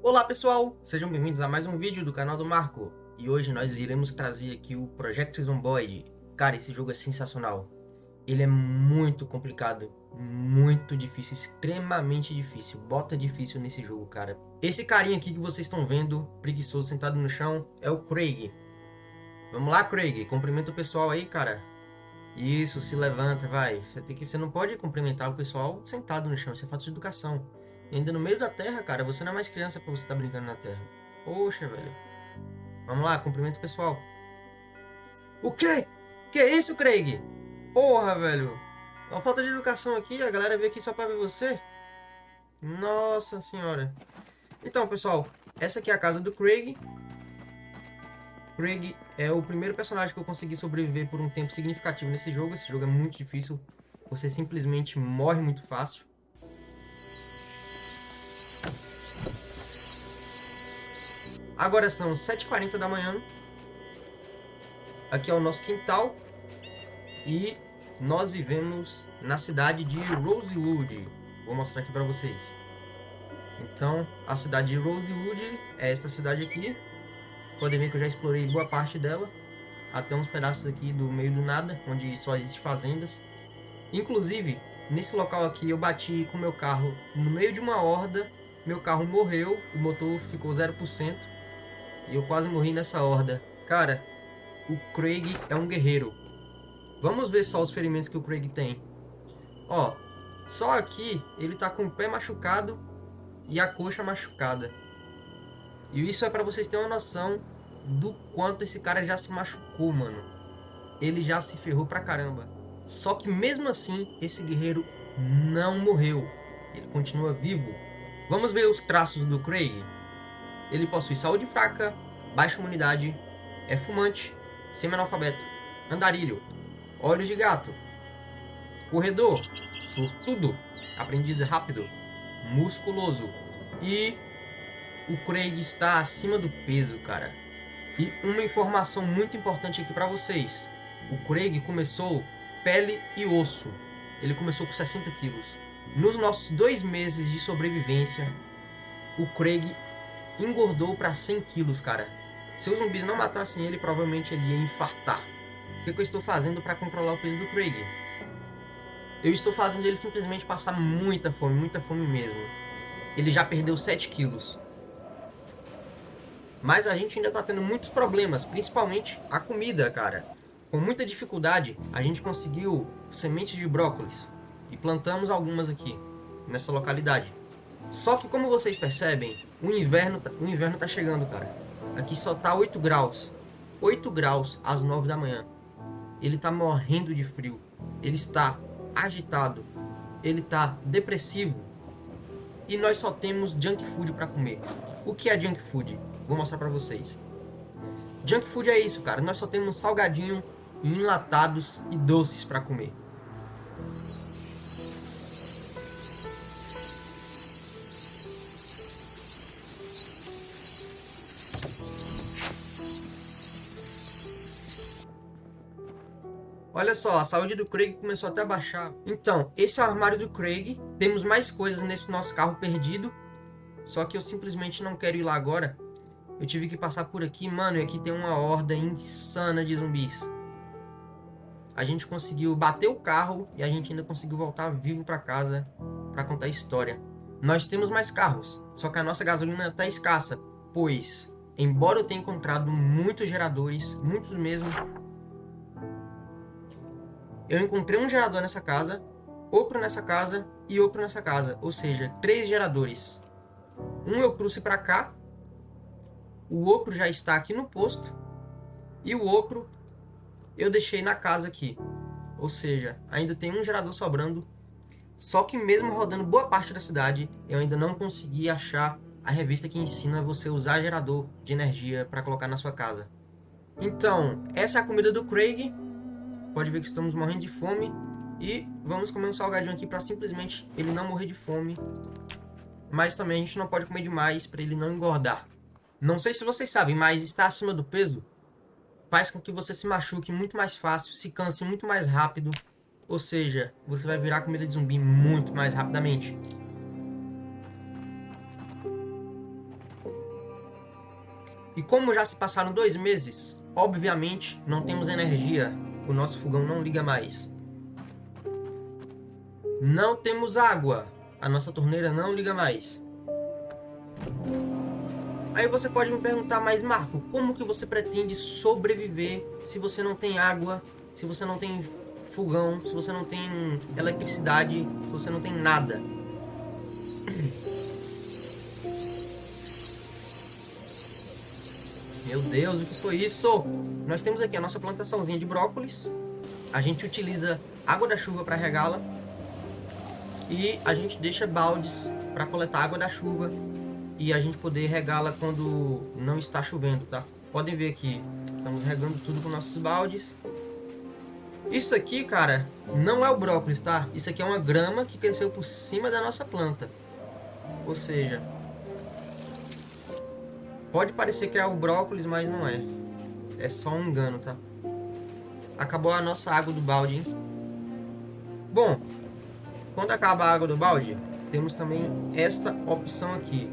Olá pessoal, sejam bem-vindos a mais um vídeo do canal do Marco. E hoje nós iremos trazer aqui o Project Zomboid. Cara, esse jogo é sensacional. Ele é muito complicado, muito difícil, extremamente difícil Bota difícil nesse jogo, cara. Esse carinha aqui que vocês estão vendo, preguiçoso, sentado no chão, é o Craig. Vamos lá, Craig, cumprimenta o pessoal aí, cara. Isso, se levanta, vai. Você, tem que, você não pode cumprimentar o pessoal sentado no chão, isso é de educação e ainda no meio da terra, cara, você não é mais criança pra você estar tá brincando na terra. Poxa, velho. Vamos lá, cumprimento pessoal. O quê? Que é isso, Craig? Porra, velho. Uma falta de educação aqui, a galera veio aqui só pra ver você. Nossa senhora. Então, pessoal, essa aqui é a casa do Craig. Craig é o primeiro personagem que eu consegui sobreviver por um tempo significativo nesse jogo. Esse jogo é muito difícil. Você simplesmente morre muito fácil. Agora são 7h40 da manhã. Aqui é o nosso quintal. E nós vivemos na cidade de Rosewood. Vou mostrar aqui para vocês. Então, a cidade de Rosewood é esta cidade aqui. Podem ver que eu já explorei boa parte dela. Até uns pedaços aqui do meio do nada, onde só existem fazendas. Inclusive, nesse local aqui eu bati com meu carro no meio de uma horda. Meu carro morreu, o motor ficou 0%. E eu quase morri nessa horda. Cara, o Craig é um guerreiro. Vamos ver só os ferimentos que o Craig tem. Ó, só aqui ele tá com o pé machucado e a coxa machucada. E isso é pra vocês terem uma noção do quanto esse cara já se machucou, mano. Ele já se ferrou pra caramba. Só que mesmo assim, esse guerreiro não morreu. Ele continua vivo. Vamos ver os traços do Craig. Ele possui saúde fraca, baixa imunidade, é fumante, semi-analfabeto, andarilho, olhos de gato, corredor, sortudo, aprendiz rápido, musculoso e o Craig está acima do peso, cara. E uma informação muito importante aqui para vocês. O Craig começou pele e osso. Ele começou com 60 quilos. Nos nossos dois meses de sobrevivência, o Craig engordou para 100 quilos, cara. Se os zumbis não matassem ele, provavelmente ele ia infartar. O que, que eu estou fazendo para controlar o peso do Craig? Eu estou fazendo ele simplesmente passar muita fome, muita fome mesmo. Ele já perdeu 7 quilos. Mas a gente ainda está tendo muitos problemas, principalmente a comida, cara. Com muita dificuldade, a gente conseguiu sementes de brócolis. E plantamos algumas aqui, nessa localidade. Só que como vocês percebem, o inverno, tá, o inverno tá chegando, cara. Aqui só tá 8 graus. 8 graus às 9 da manhã. Ele tá morrendo de frio. Ele está agitado. Ele tá depressivo. E nós só temos junk food para comer. O que é junk food? Vou mostrar para vocês. Junk food é isso, cara. Nós só temos salgadinho, enlatados e doces para comer. Olha só, a saúde do Craig começou até a baixar. Então, esse é o armário do Craig. Temos mais coisas nesse nosso carro perdido. Só que eu simplesmente não quero ir lá agora. Eu tive que passar por aqui, mano, e aqui tem uma horda insana de zumbis. A gente conseguiu bater o carro e a gente ainda conseguiu voltar vivo para casa para contar a história. Nós temos mais carros, só que a nossa gasolina está escassa, pois, embora eu tenha encontrado muitos geradores, muitos mesmo, eu encontrei um gerador nessa casa, outro nessa casa e outro nessa casa. Ou seja, três geradores. Um eu trouxe para cá, o outro já está aqui no posto e o outro eu deixei na casa aqui. Ou seja, ainda tem um gerador sobrando. Só que mesmo rodando boa parte da cidade, eu ainda não consegui achar a revista que ensina você usar gerador de energia para colocar na sua casa. Então, essa é a comida do Craig. Pode ver que estamos morrendo de fome. E vamos comer um salgadinho aqui para simplesmente ele não morrer de fome. Mas também a gente não pode comer demais para ele não engordar. Não sei se vocês sabem, mas estar acima do peso faz com que você se machuque muito mais fácil, se canse muito mais rápido. Ou seja, você vai virar comida de zumbi muito mais rapidamente. E como já se passaram dois meses, obviamente não temos energia. O nosso fogão não liga mais. Não temos água. A nossa torneira não liga mais. Aí você pode me perguntar, mas Marco, como que você pretende sobreviver se você não tem água, se você não tem fogão, se você não tem eletricidade, se você não tem nada? Meu Deus, o que foi isso? Nós temos aqui a nossa plantaçãozinha de brócolis. A gente utiliza água da chuva para regá-la. E a gente deixa baldes para coletar água da chuva e a gente poder regá-la quando não está chovendo, tá? Podem ver aqui, estamos regando tudo com nossos baldes. Isso aqui, cara, não é o brócolis, tá? Isso aqui é uma grama que cresceu por cima da nossa planta. Ou seja, pode parecer que é o brócolis, mas não é. É só um engano, tá? Acabou a nossa água do balde, hein? Bom, quando acaba a água do balde, temos também esta opção aqui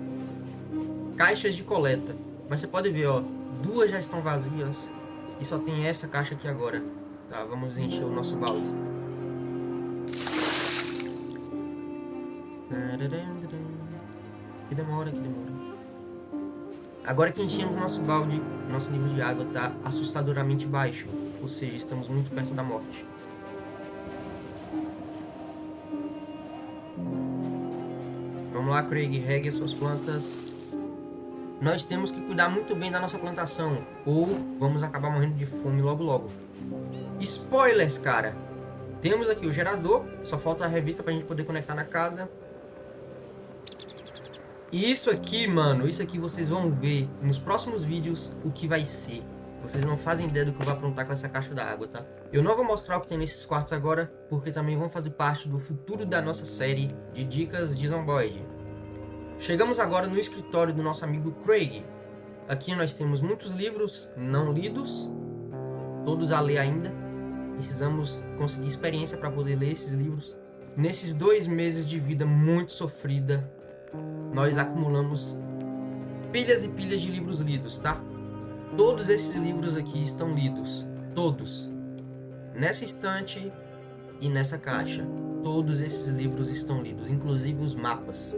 caixas de coleta. Mas você pode ver, ó, duas já estão vazias e só tem essa caixa aqui agora. Tá, vamos encher o nosso balde. Que demora, que demora. Agora que enchemos o nosso balde, nosso nível de água está assustadoramente baixo. Ou seja, estamos muito perto da morte. Vamos lá, Craig, regue as suas plantas nós temos que cuidar muito bem da nossa plantação, ou vamos acabar morrendo de fome logo logo. Spoilers, cara! Temos aqui o gerador, só falta a revista pra gente poder conectar na casa. E isso aqui, mano, isso aqui vocês vão ver nos próximos vídeos o que vai ser. Vocês não fazem ideia do que eu vou aprontar com essa caixa da água, tá? Eu não vou mostrar o que tem nesses quartos agora, porque também vão fazer parte do futuro da nossa série de dicas de Zomboid. Chegamos agora no escritório do nosso amigo Craig. Aqui nós temos muitos livros não lidos, todos a ler ainda. Precisamos conseguir experiência para poder ler esses livros. Nesses dois meses de vida muito sofrida, nós acumulamos pilhas e pilhas de livros lidos, tá? Todos esses livros aqui estão lidos, todos. Nessa estante e nessa caixa, todos esses livros estão lidos, inclusive os mapas.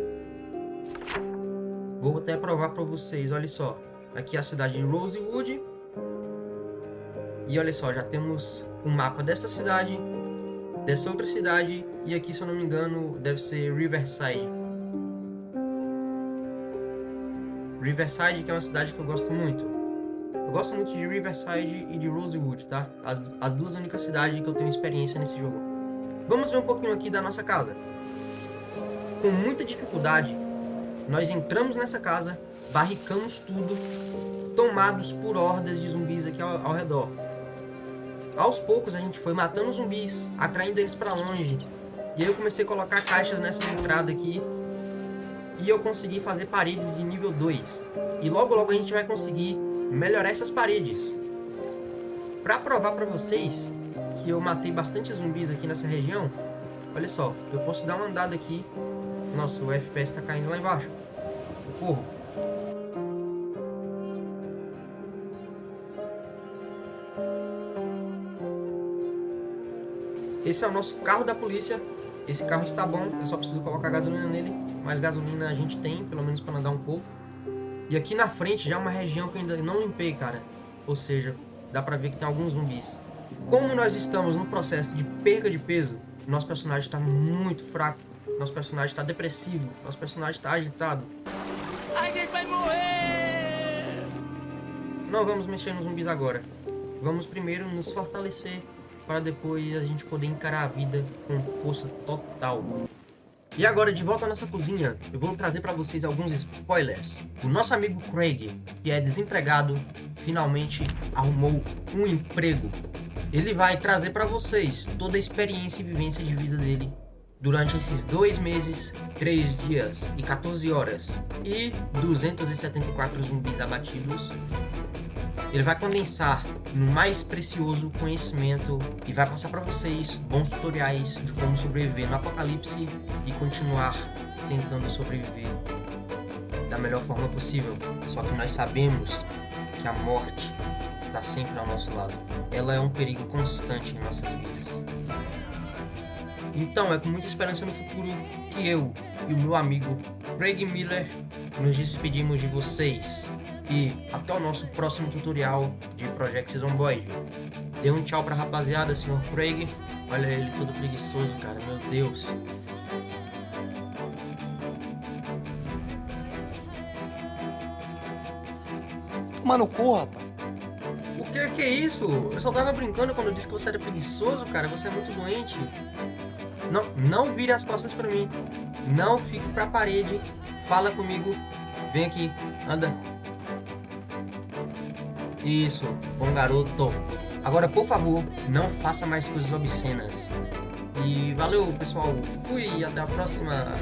Vou até provar para vocês, olha só. Aqui é a cidade de Rosewood. E olha só, já temos um mapa dessa cidade, dessa outra cidade, e aqui, se eu não me engano, deve ser Riverside. Riverside, que é uma cidade que eu gosto muito. Eu gosto muito de Riverside e de Rosewood, tá? As, as duas únicas cidades que eu tenho experiência nesse jogo. Vamos ver um pouquinho aqui da nossa casa. Com muita dificuldade, nós entramos nessa casa, barricamos tudo, tomados por hordas de zumbis aqui ao, ao redor. Aos poucos a gente foi matando zumbis, atraindo eles para longe. E aí eu comecei a colocar caixas nessa entrada aqui. E eu consegui fazer paredes de nível 2. E logo logo a gente vai conseguir melhorar essas paredes. Pra provar pra vocês que eu matei bastante zumbis aqui nessa região, olha só, eu posso dar uma andada aqui nossa, o FPS tá caindo lá embaixo. Socorro. Esse é o nosso carro da polícia. Esse carro está bom, eu só preciso colocar gasolina nele. Mas gasolina a gente tem, pelo menos para andar um pouco. E aqui na frente já é uma região que ainda não limpei, cara. Ou seja, dá pra ver que tem alguns zumbis. Como nós estamos no processo de perca de peso, nosso personagem está muito fraco. Nosso personagem está depressivo. Nosso personagem está agitado. Alguém vai morrer! Não vamos mexer nos zumbis agora. Vamos primeiro nos fortalecer para depois a gente poder encarar a vida com força total. E agora, de volta à nossa cozinha, eu vou trazer para vocês alguns spoilers. O nosso amigo Craig, que é desempregado, finalmente arrumou um emprego. Ele vai trazer para vocês toda a experiência e vivência de vida dele durante esses dois meses, 3 dias e 14 horas e 274 zumbis abatidos, ele vai condensar no mais precioso conhecimento e vai passar para vocês bons tutoriais de como sobreviver no apocalipse e continuar tentando sobreviver da melhor forma possível. Só que nós sabemos que a morte está sempre ao nosso lado. Ela é um perigo constante em nossas vidas. Então, é com muita esperança no futuro que eu e o meu amigo Craig Miller nos despedimos de vocês. E até o nosso próximo tutorial de Project Zomboid. Dê um tchau pra rapaziada, senhor Craig. Olha ele todo preguiçoso, cara. Meu Deus. Toma no cu, rapaz. O que que é isso? Eu só tava brincando quando eu disse que você era preguiçoso, cara. Você é muito doente. Não, não vire as costas pra mim. Não fique pra parede. Fala comigo. Vem aqui. Anda. Isso. Bom garoto. Agora, por favor, não faça mais coisas obscenas. E valeu, pessoal. Fui. Até a próxima.